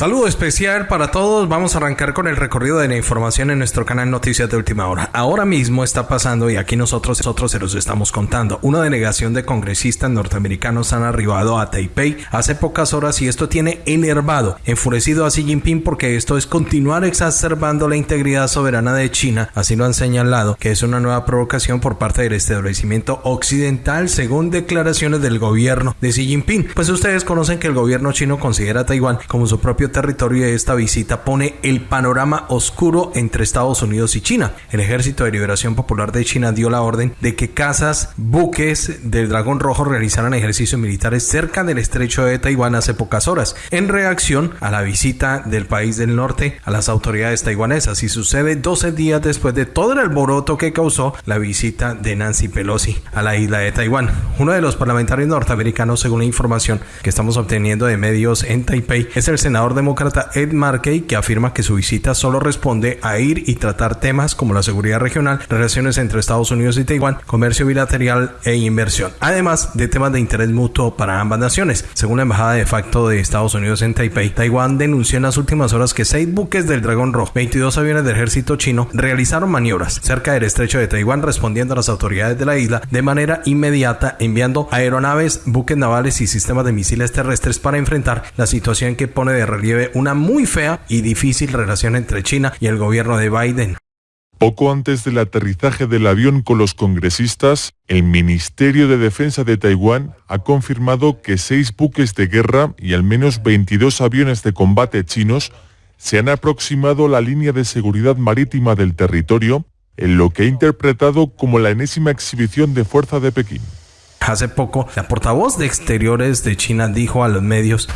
Saludo especial para todos. Vamos a arrancar con el recorrido de la información en nuestro canal Noticias de Última Hora. Ahora mismo está pasando y aquí nosotros, nosotros se los estamos contando. Una delegación de congresistas norteamericanos han arribado a Taipei hace pocas horas y esto tiene enervado, enfurecido a Xi Jinping porque esto es continuar exacerbando la integridad soberana de China. Así lo han señalado, que es una nueva provocación por parte del establecimiento occidental según declaraciones del gobierno de Xi Jinping. Pues ustedes conocen que el gobierno chino considera a Taiwán como su propio territorio de esta visita pone el panorama oscuro entre Estados Unidos y China. El Ejército de Liberación Popular de China dio la orden de que casas, buques del Dragón Rojo realizaran ejercicios militares cerca del estrecho de Taiwán hace pocas horas, en reacción a la visita del país del norte a las autoridades taiwanesas y sucede 12 días después de todo el alboroto que causó la visita de Nancy Pelosi a la isla de Taiwán. Uno de los parlamentarios norteamericanos, según la información que estamos obteniendo de medios en Taipei, es el senador demócrata Ed Markey, que afirma que su visita solo responde a ir y tratar temas como la seguridad regional, relaciones entre Estados Unidos y Taiwán, comercio bilateral e inversión, además de temas de interés mutuo para ambas naciones. Según la embajada de facto de Estados Unidos en Taipei, Taiwán denunció en las últimas horas que seis buques del Dragón Rojo, 22 aviones del ejército chino, realizaron maniobras cerca del estrecho de Taiwán respondiendo a las autoridades de la isla de manera inmediata enviando aeronaves, buques navales y sistemas de misiles terrestres para enfrentar la situación que pone de relieve una muy fea y difícil relación entre China y el gobierno de Biden. Poco antes del aterrizaje del avión con los congresistas, el Ministerio de Defensa de Taiwán ha confirmado que seis buques de guerra y al menos 22 aviones de combate chinos se han aproximado a la línea de seguridad marítima del territorio en lo que ha interpretado como la enésima exhibición de fuerza de Pekín. Hace poco, la portavoz de Exteriores de China dijo a los medios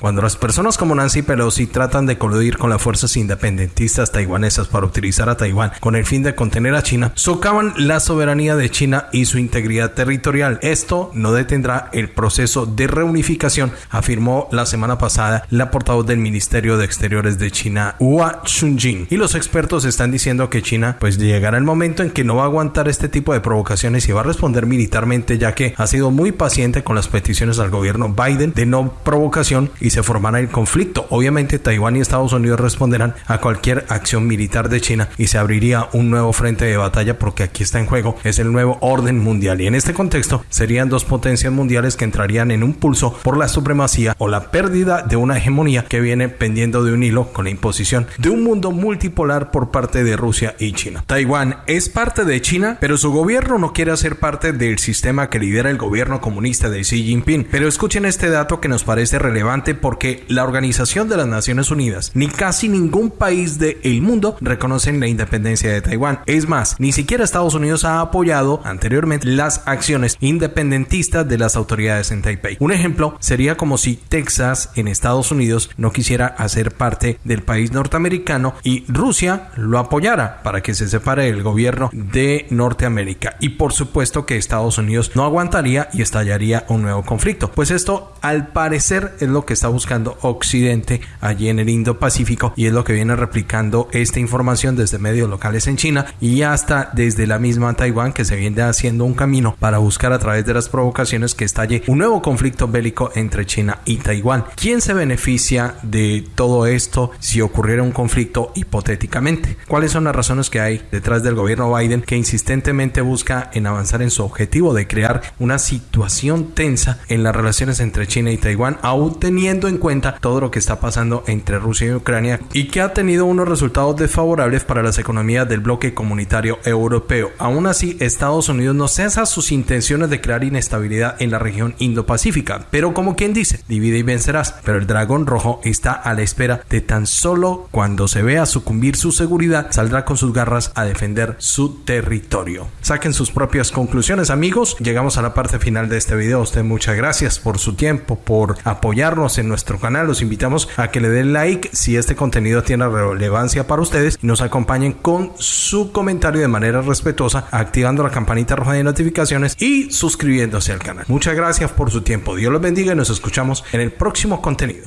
cuando las personas como Nancy Pelosi tratan de coludir con las fuerzas independentistas taiwanesas para utilizar a Taiwán con el fin de contener a China, socavan la soberanía de China y su integridad territorial. Esto no detendrá el proceso de reunificación, afirmó la semana pasada la portavoz del Ministerio de Exteriores de China, Hua Chunjin. Y los expertos están diciendo que China pues llegará el momento en que no va a aguantar este tipo de provocaciones y va a responder militarmente ya que ha sido muy paciente con las peticiones al gobierno Biden de no provocación se formará el conflicto. Obviamente Taiwán y Estados Unidos responderán a cualquier acción militar de China y se abriría un nuevo frente de batalla porque aquí está en juego es el nuevo orden mundial y en este contexto serían dos potencias mundiales que entrarían en un pulso por la supremacía o la pérdida de una hegemonía que viene pendiendo de un hilo con la imposición de un mundo multipolar por parte de Rusia y China. Taiwán es parte de China, pero su gobierno no quiere hacer parte del sistema que lidera el gobierno comunista de Xi Jinping. Pero escuchen este dato que nos parece relevante porque la Organización de las Naciones Unidas ni casi ningún país del mundo reconocen la independencia de Taiwán. Es más, ni siquiera Estados Unidos ha apoyado anteriormente las acciones independentistas de las autoridades en Taipei. Un ejemplo sería como si Texas en Estados Unidos no quisiera hacer parte del país norteamericano y Rusia lo apoyara para que se separe el gobierno de Norteamérica. Y por supuesto que Estados Unidos no aguantaría y estallaría un nuevo conflicto. Pues esto al parecer es lo que está buscando Occidente allí en el Indo-Pacífico y es lo que viene replicando esta información desde medios locales en China y hasta desde la misma Taiwán que se viene haciendo un camino para buscar a través de las provocaciones que estalle un nuevo conflicto bélico entre China y Taiwán. ¿Quién se beneficia de todo esto si ocurriera un conflicto hipotéticamente? ¿Cuáles son las razones que hay detrás del gobierno Biden que insistentemente busca en avanzar en su objetivo de crear una situación tensa en las relaciones entre China y Taiwán, aún teniendo en cuenta todo lo que está pasando entre Rusia y Ucrania y que ha tenido unos resultados desfavorables para las economías del bloque comunitario europeo. Aún así, Estados Unidos no cesa sus intenciones de crear inestabilidad en la región Indo-Pacífica, pero como quien dice, divide y vencerás. Pero el dragón rojo está a la espera de tan solo cuando se vea sucumbir su seguridad, saldrá con sus garras a defender su territorio. Saquen sus propias conclusiones, amigos. Llegamos a la parte final de este video. usted muchas gracias por su tiempo, por apoyarnos nuestro canal. Los invitamos a que le den like si este contenido tiene relevancia para ustedes y nos acompañen con su comentario de manera respetuosa, activando la campanita roja de notificaciones y suscribiéndose al canal. Muchas gracias por su tiempo. Dios los bendiga y nos escuchamos en el próximo contenido.